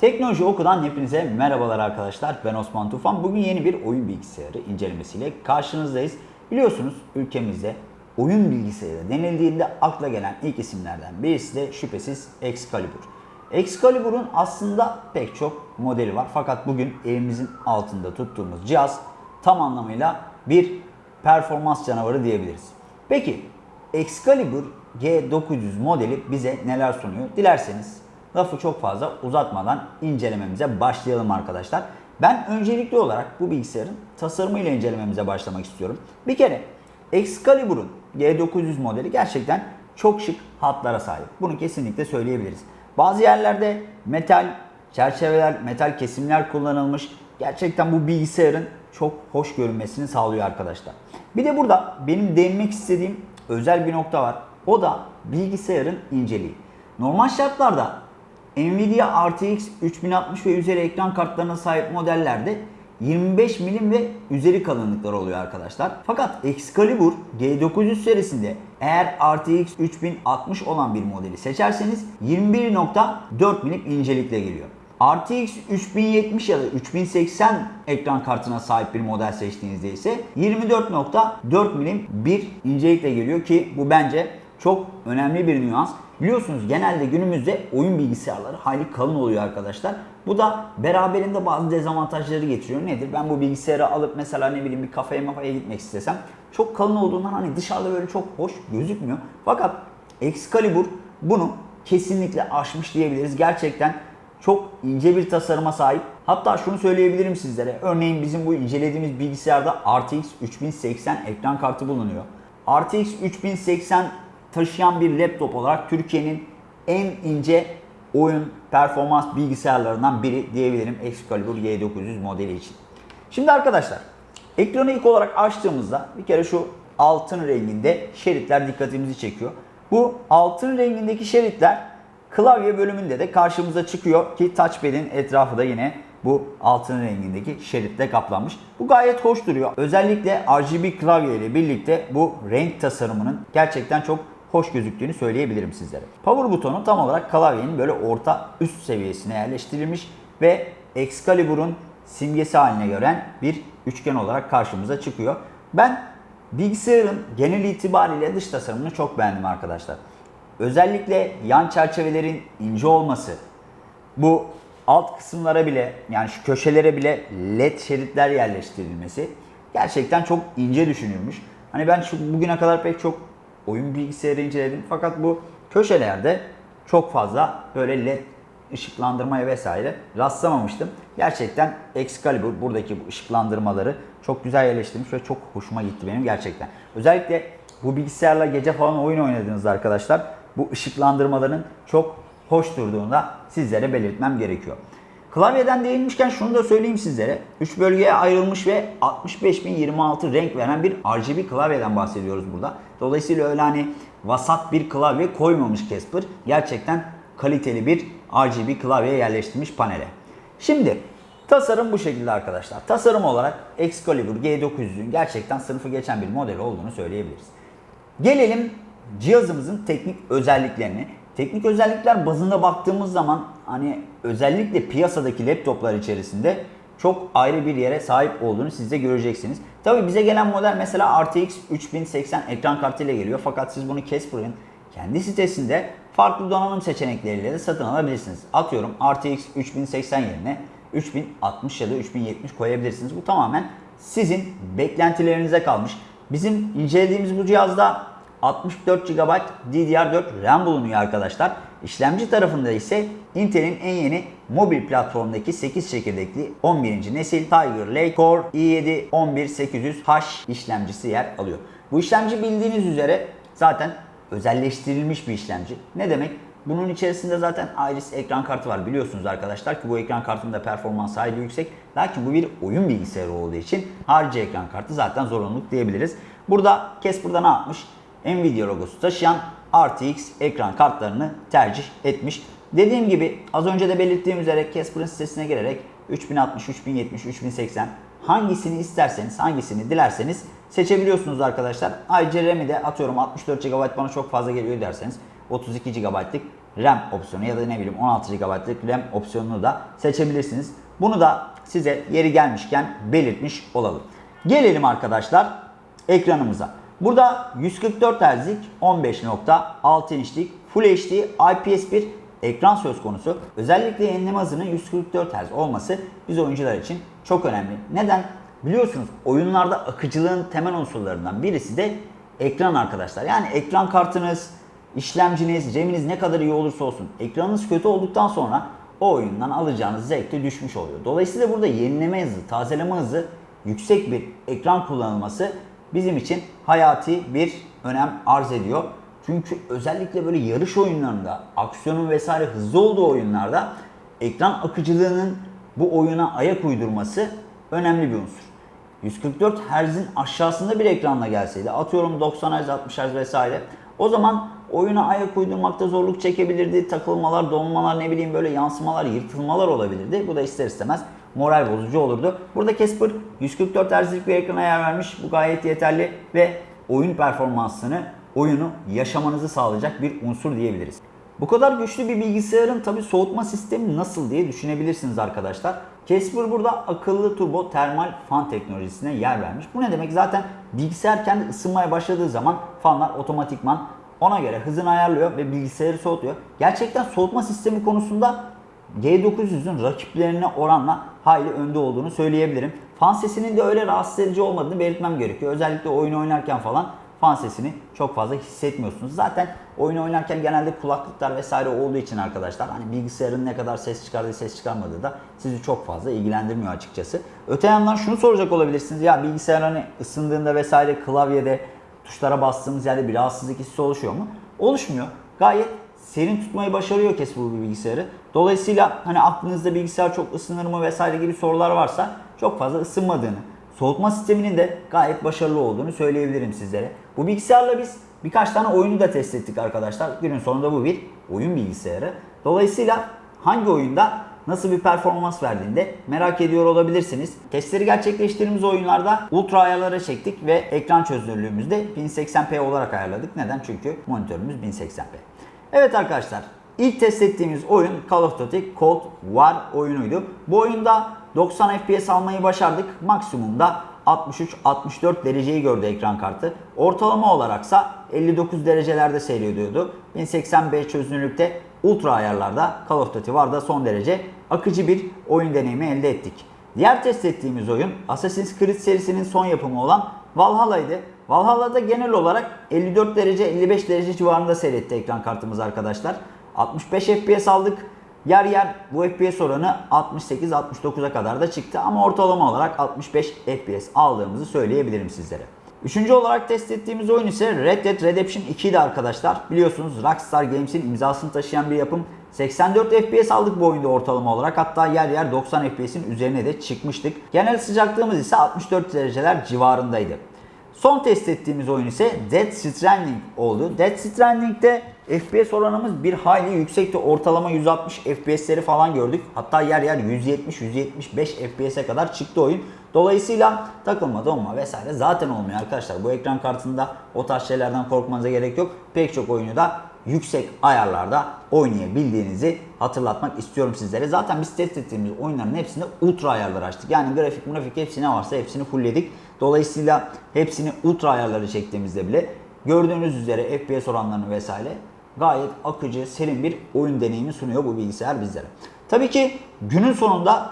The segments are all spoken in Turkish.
Teknoloji Oku'dan hepinize merhabalar arkadaşlar. Ben Osman Tufan. Bugün yeni bir oyun bilgisayarı incelemesiyle karşınızdayız. Biliyorsunuz ülkemizde oyun bilgisayarı denildiğinde akla gelen ilk isimlerden birisi de şüphesiz Excalibur. Excalibur'un aslında pek çok modeli var. Fakat bugün elimizin altında tuttuğumuz cihaz tam anlamıyla bir performans canavarı diyebiliriz. Peki Excalibur G900 modeli bize neler sunuyor? Dilerseniz lafı çok fazla uzatmadan incelememize başlayalım arkadaşlar. Ben öncelikli olarak bu bilgisayarın tasarımıyla incelememize başlamak istiyorum. Bir kere Excalibur'un G900 modeli gerçekten çok şık hatlara sahip. Bunu kesinlikle söyleyebiliriz. Bazı yerlerde metal çerçeveler, metal kesimler kullanılmış. Gerçekten bu bilgisayarın çok hoş görünmesini sağlıyor arkadaşlar. Bir de burada benim değinmek istediğim özel bir nokta var. O da bilgisayarın inceliği. Normal şartlarda Nvidia RTX 3060 ve üzeri ekran kartlarına sahip modellerde 25 milim ve üzeri kalınlıklar oluyor arkadaşlar. Fakat Excalibur G900 serisinde eğer RTX 3060 olan bir modeli seçerseniz 21.4 milim incelikle geliyor. RTX 3070 ya da 3080 ekran kartına sahip bir model seçtiğinizde ise 24.4 milim bir incelikle geliyor ki bu bence çok önemli bir nüans. Biliyorsunuz genelde günümüzde oyun bilgisayarları hayli kalın oluyor arkadaşlar. Bu da beraberinde bazı dezavantajları getiriyor. Nedir? Ben bu bilgisayarı alıp mesela ne bileyim bir kafeye mafaya gitmek istesem çok kalın olduğundan hani dışarıda böyle çok hoş gözükmüyor. Fakat Excalibur bunu kesinlikle aşmış diyebiliriz. Gerçekten çok ince bir tasarıma sahip. Hatta şunu söyleyebilirim sizlere. Örneğin bizim bu incelediğimiz bilgisayarda RTX 3080 ekran kartı bulunuyor. RTX 3080 taşıyan bir laptop olarak Türkiye'nin en ince oyun performans bilgisayarlarından biri diyebilirim Excalibur G900 modeli için. Şimdi arkadaşlar ekranı ilk olarak açtığımızda bir kere şu altın renginde şeritler dikkatimizi çekiyor. Bu altın rengindeki şeritler klavye bölümünde de karşımıza çıkıyor ki touchpad'in etrafı da yine bu altın rengindeki şeritle kaplanmış. Bu gayet hoş duruyor. Özellikle RGB klavye ile birlikte bu renk tasarımının gerçekten çok hoş gözüktüğünü söyleyebilirim sizlere. Power butonu tam olarak klavyenin böyle orta üst seviyesine yerleştirilmiş ve Excalibur'un simgesi haline gören bir üçgen olarak karşımıza çıkıyor. Ben bilgisayarın genel itibariyle dış tasarımını çok beğendim arkadaşlar. Özellikle yan çerçevelerin ince olması, bu alt kısımlara bile yani şu köşelere bile led şeritler yerleştirilmesi gerçekten çok ince düşünülmüş. Hani ben şu bugüne kadar pek çok oyun bilgisayarı inceledim fakat bu köşelerde çok fazla böyle led ışıklandırmaya vesaire rastlamamıştım. Gerçekten Excalibur buradaki bu ışıklandırmaları çok güzel yerleştirmiş ve çok hoşuma gitti benim gerçekten. Özellikle bu bilgisayarla gece falan oyun oynadığınızda arkadaşlar bu ışıklandırmaların çok hoş durduğunu da sizlere belirtmem gerekiyor. Klavyeden değinmişken şunu da söyleyeyim sizlere. 3 bölgeye ayrılmış ve 65026 renk veren bir RGB klavyeden bahsediyoruz burada. Dolayısıyla öyle hani vasat bir klavye koymamış Casper. Gerçekten kaliteli bir RGB klavye yerleştirmiş panele. Şimdi tasarım bu şekilde arkadaşlar. Tasarım olarak Excalibur G900'ün gerçekten sınıfı geçen bir model olduğunu söyleyebiliriz. Gelelim cihazımızın teknik özelliklerine. Teknik özellikler bazında baktığımız zaman hani özellikle piyasadaki laptoplar içerisinde çok ayrı bir yere sahip olduğunu siz de göreceksiniz. Tabi bize gelen model mesela RTX 3080 ekran kartı ile geliyor. Fakat siz bunu Casper'ın kendi sitesinde farklı donanım seçenekleriyle de satın alabilirsiniz. Atıyorum RTX 3080 yerine 3060 ya da 3070 koyabilirsiniz. Bu tamamen sizin beklentilerinize kalmış. Bizim incelediğimiz bu cihazda 64 GB DDR4 RAM bulunuyor arkadaşlar. İşlemci tarafında ise Intel'in en yeni mobil platformdaki 8 çekirdekli 11. nesil Tiger Lake Core i7 11800H işlemcisi yer alıyor. Bu işlemci bildiğiniz üzere zaten özelleştirilmiş bir işlemci. Ne demek? Bunun içerisinde zaten Iris ekran kartı var biliyorsunuz arkadaşlar ki bu ekran kartının da performans hayli yüksek. Lakin bu bir oyun bilgisayarı olduğu için harici ekran kartı zaten zorunluluk diyebiliriz. Burada Casper'da ne yapmış? Nvidia logosu taşıyan RTX ekran kartlarını tercih etmiş. Dediğim gibi az önce de belirttiğim üzere Casper'ın sitesine girerek 3060, 3070, 3080 hangisini isterseniz, hangisini dilerseniz seçebiliyorsunuz arkadaşlar. Ayrıca RAM'i de atıyorum 64 GB bana çok fazla geliyor derseniz 32 GB'lık RAM opsiyonu ya da ne bileyim 16 GB'lık RAM opsiyonunu da seçebilirsiniz. Bunu da size yeri gelmişken belirtmiş olalım. Gelelim arkadaşlar ekranımıza. Burada 144 Hz'lik 15.6 inçlik Full HD IPS bir ekran söz konusu. Özellikle yenileme hızının 144 Hz olması biz oyuncular için çok önemli. Neden? Biliyorsunuz oyunlarda akıcılığın temel unsurlarından birisi de ekran arkadaşlar. Yani ekran kartınız, işlemciniz, RAM'iniz ne kadar iyi olursa olsun ekranınız kötü olduktan sonra o oyundan alacağınız zevk de düşmüş oluyor. Dolayısıyla burada yenileme hızı, tazeleme hızı yüksek bir ekran kullanılması bizim için hayati bir önem arz ediyor. Çünkü özellikle böyle yarış oyunlarında, aksiyonun vesaire hızlı olduğu oyunlarda ekran akıcılığının bu oyuna ayak uydurması önemli bir unsur. 144 Hz'in aşağısında bir ekranla gelseydi, atıyorum 90 Hz, 60 Hz vesaire, o zaman oyuna ayak uydurmakta zorluk çekebilirdi. Takılmalar, donmalar, ne bileyim böyle yansımalar, yırtılmalar olabilirdi. Bu da ister istemez moral bozucu olurdu. Burada Casper 144 Hz'lik bir ekrana yer vermiş. Bu gayet yeterli ve oyun performansını, oyunu yaşamanızı sağlayacak bir unsur diyebiliriz. Bu kadar güçlü bir bilgisayarın tabi soğutma sistemi nasıl diye düşünebilirsiniz arkadaşlar. Casper burada akıllı turbo termal fan teknolojisine yer vermiş. Bu ne demek? Zaten bilgisayar kendi ısınmaya başladığı zaman fanlar otomatikman ona göre hızını ayarlıyor ve bilgisayarı soğutuyor. Gerçekten soğutma sistemi konusunda G900'ün rakiplerine oranla hayli önde olduğunu söyleyebilirim. Fan sesinin de öyle rahatsız edici olmadığını belirtmem gerekiyor. Özellikle oyun oynarken falan fan sesini çok fazla hissetmiyorsunuz. Zaten oyun oynarken genelde kulaklıklar vesaire olduğu için arkadaşlar hani bilgisayarın ne kadar ses çıkardığı ses çıkarmadığı da sizi çok fazla ilgilendirmiyor açıkçası. Öte yandan şunu soracak olabilirsiniz. Ya bilgisayar hani ısındığında vesaire klavyede tuşlara bastığımız yerde bir rahatsızlık hissi oluşuyor mu? Oluşmuyor. Gayet serin tutmayı başarıyor Casper bu bilgisayarı. Dolayısıyla hani aklınızda bilgisayar çok ısınır mı vesaire gibi sorular varsa çok fazla ısınmadığını, soğutma sisteminin de gayet başarılı olduğunu söyleyebilirim sizlere. Bu bilgisayarla biz birkaç tane oyunu da test ettik arkadaşlar. Günün sonunda bu bir oyun bilgisayarı. Dolayısıyla hangi oyunda nasıl bir performans verdiğinde merak ediyor olabilirsiniz. Testleri gerçekleştirdiğimiz oyunlarda ultra ayarlara çektik ve ekran çözünürlüğümüzü de 1080p olarak ayarladık. Neden? Çünkü monitörümüz 1080p. Evet arkadaşlar ilk test ettiğimiz oyun Call of Duty Cold War oyunuydu. Bu oyunda 90 FPS almayı başardık. Maksimumda 63-64 dereceyi gördü ekran kartı. Ortalama olaraksa 59 derecelerde seyrediyordu. 1080p çözünürlükte ultra ayarlarda Call of Duty War'da son derece akıcı bir oyun deneyimi elde ettik. Diğer test ettiğimiz oyun Assassin's Creed serisinin son yapımı olan Valhalla'ydı. Valhalla'da genel olarak 54 derece 55 derece civarında seyretti ekran kartımız arkadaşlar. 65 FPS aldık. Yer yer bu FPS oranı 68-69'a kadar da çıktı ama ortalama olarak 65 FPS aldığımızı söyleyebilirim sizlere. Üçüncü olarak test ettiğimiz oyun ise Red Dead Redemption 2 idi arkadaşlar. Biliyorsunuz Rockstar Games'in imzasını taşıyan bir yapım. 84 FPS aldık bu oyunda ortalama olarak. Hatta yer yer 90 FPS'in üzerine de çıkmıştık. Genel sıcaklığımız ise 64 dereceler civarındaydı. Son test ettiğimiz oyun ise Dead Stranding oldu. Dead Stranding'de FPS oranımız bir hayli yüksekti. Ortalama 160 FPS'leri falan gördük. Hatta yer yer 170-175 FPS'e kadar çıktı oyun. Dolayısıyla takılma, donma vesaire zaten olmuyor arkadaşlar. Bu ekran kartında o tarz şeylerden korkmanıza gerek yok. Pek çok oyunu da yüksek ayarlarda oynayabildiğinizi hatırlatmak istiyorum sizlere. Zaten biz test ettiğimiz oyunların hepsinde ultra ayarlar açtık. Yani grafik, grafik hepsi ne varsa hepsini fullledik. Dolayısıyla hepsini ultra ayarları çektiğimizde bile gördüğünüz üzere FPS oranlarını vesaire gayet akıcı, serin bir oyun deneyimi sunuyor bu bilgisayar bizlere. Tabii ki günün sonunda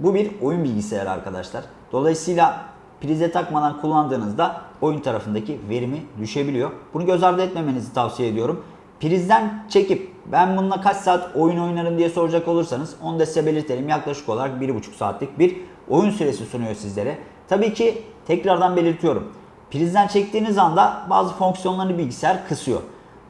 bu bir oyun bilgisayarı arkadaşlar. Dolayısıyla prize takmadan kullandığınızda oyun tarafındaki verimi düşebiliyor. Bunu göz ardı etmemenizi tavsiye ediyorum. Prizden çekip ben bununla kaç saat oyun oynarım diye soracak olursanız onu da size belirtelim. Yaklaşık olarak 1,5 saatlik bir oyun süresi sunuyor sizlere. Tabii ki tekrardan belirtiyorum. Prizden çektiğiniz anda bazı fonksiyonlarını bilgisayar kısıyor.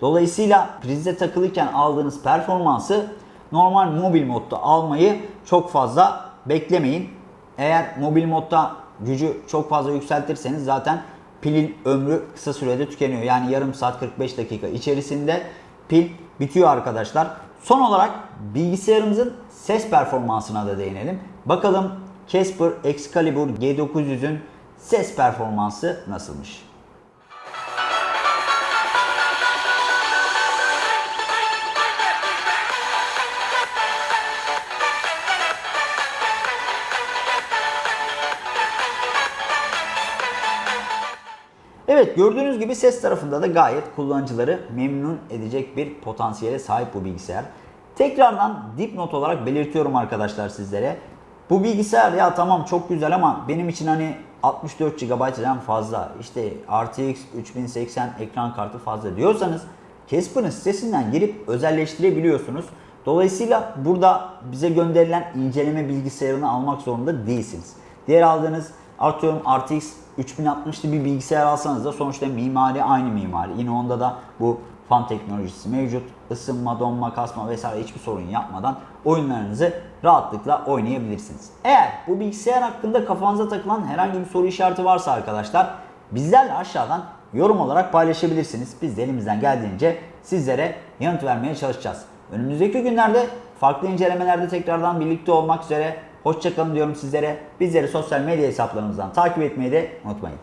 Dolayısıyla prizde takılıyken aldığınız performansı normal mobil modda almayı çok fazla beklemeyin. Eğer mobil modda gücü çok fazla yükseltirseniz zaten pilin ömrü kısa sürede tükeniyor. Yani yarım saat 45 dakika içerisinde pil bitiyor arkadaşlar. Son olarak bilgisayarımızın ses performansına da değinelim. Bakalım Casper Excalibur G900'ün ses performansı nasılmış? Evet gördüğünüz gibi ses tarafında da gayet kullanıcıları memnun edecek bir potansiyele sahip bu bilgisayar. Tekrardan dipnot olarak belirtiyorum arkadaşlar sizlere. Bu bilgisayar ya tamam çok güzel ama benim için hani 64 GB RAM fazla. İşte RTX 3080 ekran kartı fazla diyorsanız Casper'ın sitesinden girip özelleştirebiliyorsunuz. Dolayısıyla burada bize gönderilen inceleme bilgisayarını almak zorunda değilsiniz. Diğer aldığınız atıyorum RTX 3060'lı bir bilgisayar alsanız da sonuçta mimari aynı mimari. Yine onda da bu fan teknolojisi mevcut. Isınma, donma, kasma vesaire hiçbir sorun yapmadan oyunlarınızı rahatlıkla oynayabilirsiniz. Eğer bu bilgisayar hakkında kafanıza takılan herhangi bir soru işareti varsa arkadaşlar bizlerle aşağıdan yorum olarak paylaşabilirsiniz. Biz de elimizden geldiğince sizlere yanıt vermeye çalışacağız. Önümüzdeki günlerde farklı incelemelerde tekrardan birlikte olmak üzere. Hoşçakalın diyorum sizlere. Bizleri sosyal medya hesaplarımızdan takip etmeyi de unutmayın.